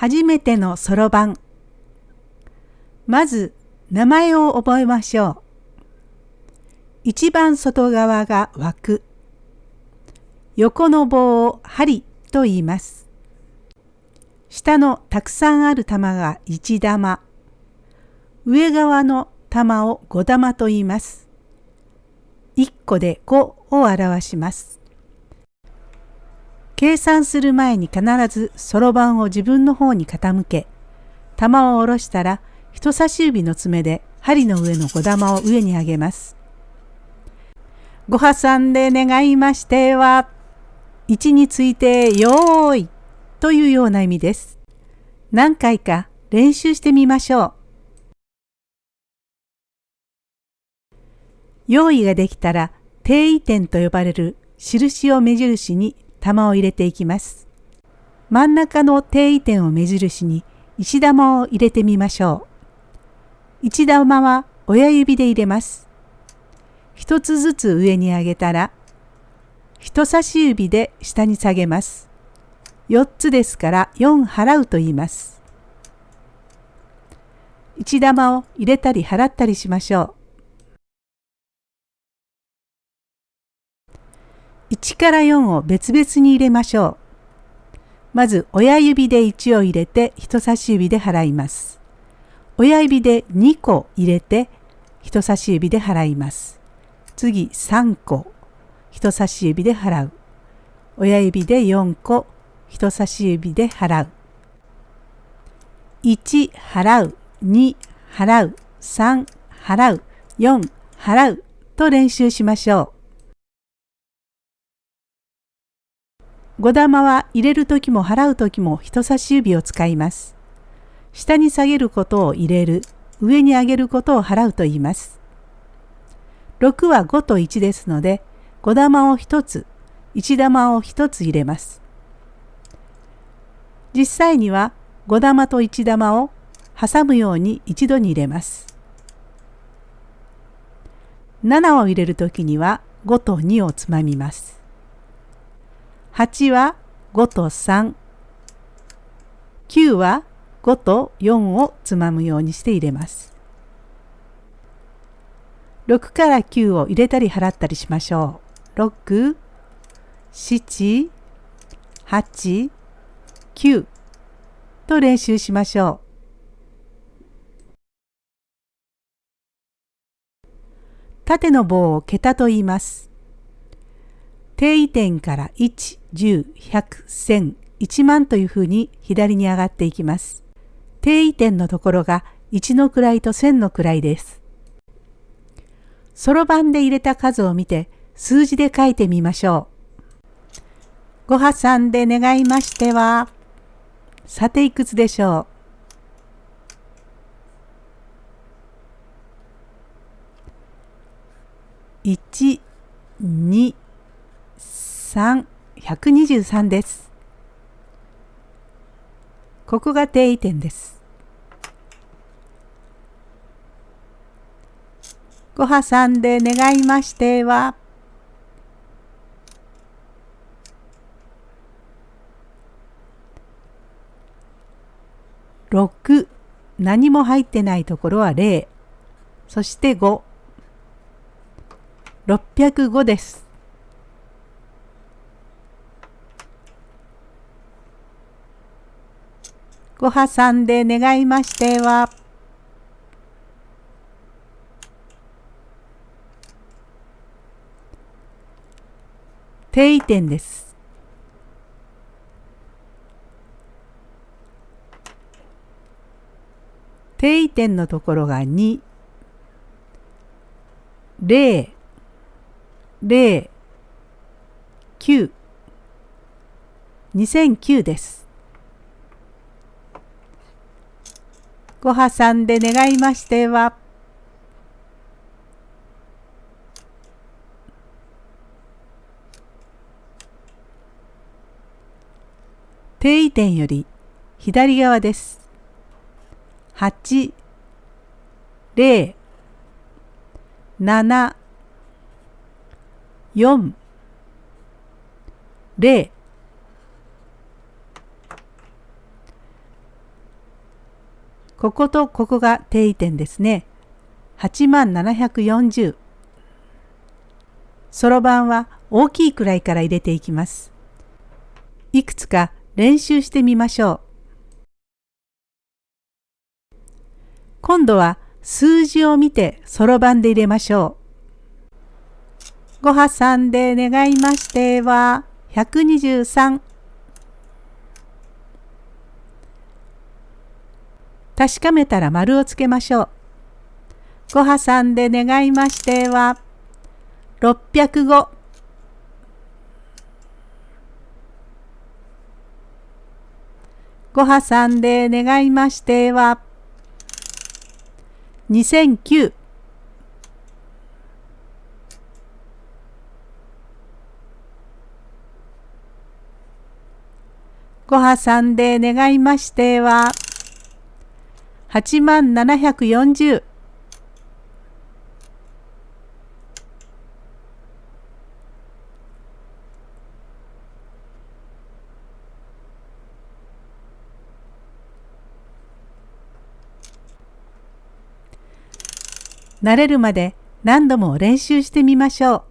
初めてのそろばん。まず名前を覚えましょう。一番外側が枠。横の棒を針と言います。下のたくさんある玉が1玉。上側の玉を5玉と言います。1個で5を表します。計算する前に必ずそろばんを自分の方に傾け、玉を下ろしたら人差し指の爪で針の上の5玉を上に上げます。ご破産で願いましては、位置についてよーいというような意味です。何回か練習してみましょう。用意ができたら定位点と呼ばれる印を目印に玉を入れていきます。真ん中の定位点を目印に石玉を入れてみましょう。石玉は親指で入れます。一つずつ上に上げたら、人差し指で下に下げます。4つですから4払うと言います。一玉を入れたり払ったりしましょう。1から4を別々に入れましょう。まず親指で1を入れて人差し指で払います。親指で2個入れて人差し指で払います。次3個人差し指で払う。親指で4個人差し指で払う。1払う、2払う、3払う、4払うと練習しましょう。5玉は入れる時も払う時も人差し指を使います。下に下げることを入れる、上に上げることを払うと言います。6は5と1ですので、5玉を1つ、1玉を1つ入れます。実際には5玉と1玉を挟むように一度に入れます。7を入れる時には5と2をつまみます。8は5と3。9は5と4をつまむようにして入れます。6から9を入れたり払ったりしましょう。6、7、8、9と練習しましょう。縦の棒を桁と言います。定位点から1、10、100、1000、1万というふうに左に上がっていきます。定位点のところが1の位と1000の位です。そろばんで入れた数を見て数字で書いてみましょう。ご破産で願いましては、さていくつでしょう。1、2、3、123です。ここが定位点です。ご破産で願いましては、6何も入ってないところは0そして5 605ですご破産で願いましては、定位点です。定位点のところが2、0、0、9、2009です。ご破産で願いましては、定位点より左側です。8、0、7、4、0こことここが定位点ですね。8740。そろばんは大きいくらいから入れていきます。いくつか練習してみましょう。今度は数字を見てそろばんで入れましょう。ごはさんで願いましては123。確かめたら丸をつけましょう。ごはさんで願いましては605。ごはさんで願いましては2009ごはさんで願いましては8万740慣れるまで何度も練習してみましょう。